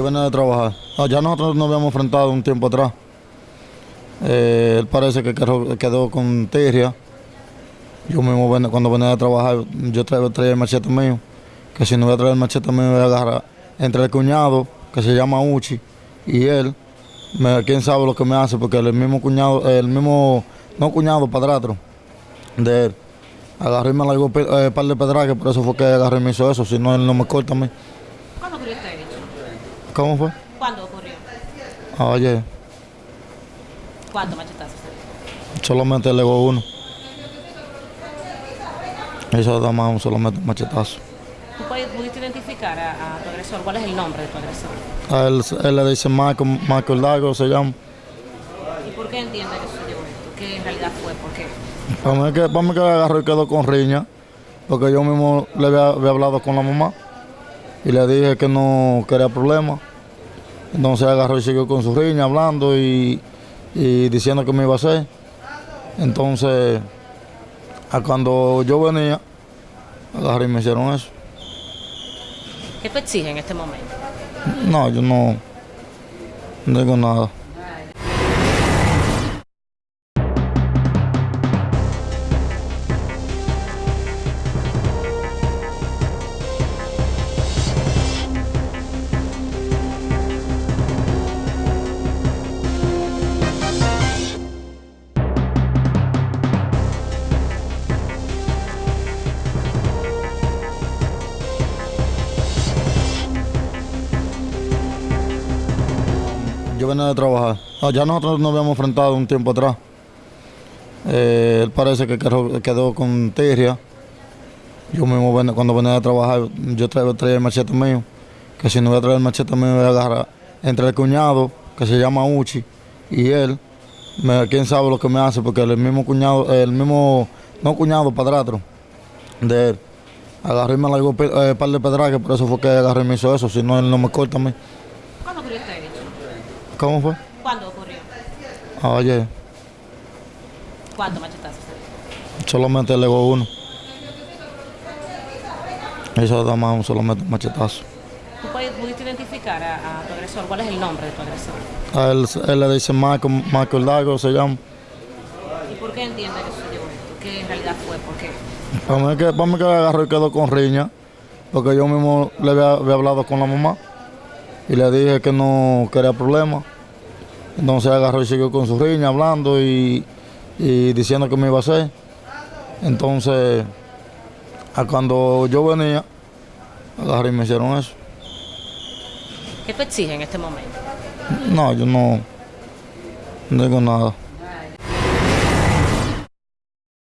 venía de trabajar. Ah, Ya nosotros nos habíamos enfrentado un tiempo atrás. Eh, él parece que quedó, quedó con tirria. Yo mismo cuando venía de trabajar, yo traía, traía el machete mío. Que si no voy a traer el machete mío, voy a agarrar entre el cuñado, que se llama Uchi, y él. quién sabe lo que me hace, porque el mismo cuñado, el mismo, no cuñado, padrastro de él. Agarré y me largó un eh, par de pedrajes, por eso fue que agarré y me hizo eso, si no él no me corta a mí. ¿Cuándo ocurrió este hecho? ¿Cómo fue? ¿Cuándo ocurrió? Ayer, ¿Cuántos machetazos? solamente le legó uno. Eso da más solamente machetazo. ¿Tú pudiste identificar a, a tu agresor? ¿Cuál es el nombre de tu agresor? A él, él le dice Michael, Michael Lago, se llama. ¿Y por qué entiende que sucedió esto? ¿Qué en realidad fue? ¿Por qué? Para mí que, para mí que agarró y quedó con riña, porque yo mismo le había, había hablado con la mamá y le dije que no quería problemas. Entonces agarró y siguió con su riña hablando y, y diciendo que me iba a hacer. Entonces, a cuando yo venía, agarré y me hicieron eso. ¿Qué tú exiges en este momento? No, yo no, no digo nada. Yo venía de trabajar. Ah, Ya nosotros nos habíamos enfrentado un tiempo atrás. Eh, él parece que quedó, quedó con tirria. Yo mismo cuando venía de trabajar, yo traía, traía el machete mío. Que si no voy a traer el machete mío, voy a agarrar entre el cuñado, que se llama Uchi, y él. quién sabe lo que me hace, porque el mismo cuñado, el mismo, no cuñado, padrastro de él. Agarré y me largó un par de pedrajes, por eso fue que agarré y me hizo eso, si no él no me corta a mí. ¿Cuándo ocurrió este hecho? ¿Cómo fue? ¿Cuándo ocurrió? Ayer, ¿Cuántos machetazos? solamente le uno. Eso da más solamente un machetazo. ¿Tú pudiste identificar a, a tu agresor? ¿Cuál es el nombre de tu agresor? A él, él le dice Michael, Michael Lago, se llama. ¿Y por qué entiende que sucedió esto? ¿Qué en realidad fue? ¿Por qué? Para mí que, para mí que agarró y quedó con riña, porque yo mismo le había, había hablado con la mamá y le dije que no quería problemas. Entonces agarró y siguió con su riña hablando y, y diciendo que me iba a hacer. Entonces, a cuando yo venía, agarré y me hicieron eso. ¿Qué tú exiges en este momento? No, yo no, no digo nada.